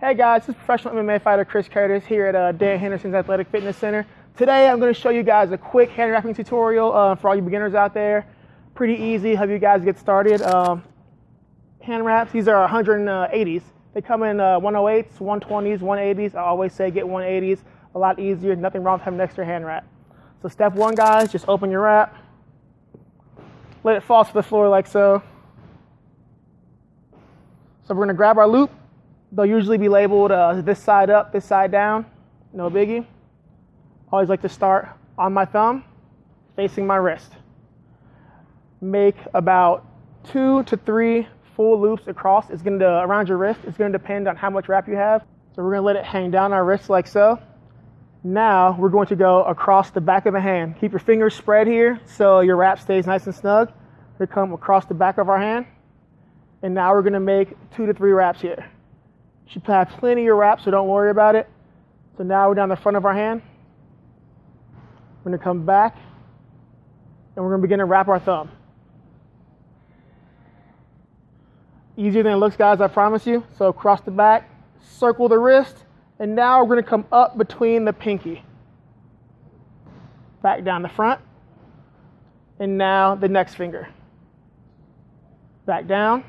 Hey guys, this is professional MMA fighter Chris Curtis here at uh, Dan Henderson's Athletic Fitness Center. Today I'm going to show you guys a quick hand wrapping tutorial uh, for all you beginners out there. Pretty easy, help you guys get started. Um, hand wraps, these are 180s. They come in uh, 108s, 120s, 180s. I always say get 180s, a lot easier, nothing wrong with having an extra hand wrap. So step one guys, just open your wrap. Let it fall to the floor like so. So we're going to grab our loop They'll usually be labeled uh, this side up, this side down. No biggie. Always like to start on my thumb, facing my wrist. Make about two to three full loops across. It's going to around your wrist. It's going to depend on how much wrap you have. So we're going to let it hang down our wrist like so. Now we're going to go across the back of the hand. Keep your fingers spread here so your wrap stays nice and snug. We come across the back of our hand. And now we're going to make two to three wraps here. Should have plenty of wrap, so don't worry about it. So now we're down the front of our hand. We're gonna come back and we're gonna begin to wrap our thumb. Easier than it looks, guys, I promise you. So across the back, circle the wrist, and now we're gonna come up between the pinky. Back down the front, and now the next finger. Back down.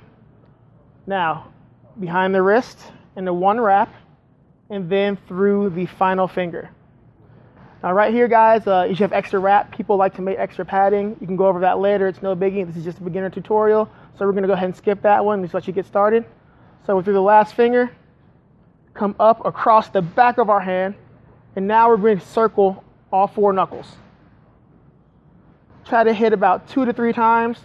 Now, behind the wrist, into one wrap and then through the final finger. Now right here, guys, uh, you should have extra wrap. People like to make extra padding. You can go over that later. It's no biggie. This is just a beginner tutorial. So we're gonna go ahead and skip that one. Just let you get started. So through the last finger, come up across the back of our hand, and now we're going to circle all four knuckles. Try to hit about two to three times.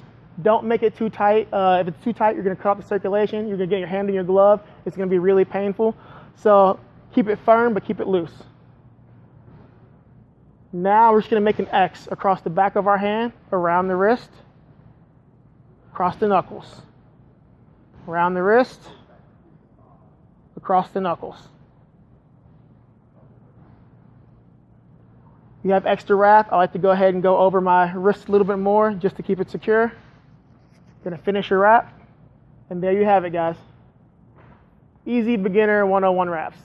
Don't make it too tight. Uh, if it's too tight, you're gonna cut off the circulation. You're gonna get your hand in your glove. It's gonna be really painful. So keep it firm, but keep it loose. Now we're just gonna make an X across the back of our hand, around the wrist, across the knuckles, around the wrist, across the knuckles. you have extra wrap, I like to go ahead and go over my wrist a little bit more just to keep it secure. Gonna finish your wrap. And there you have it, guys. Easy beginner 101 wraps.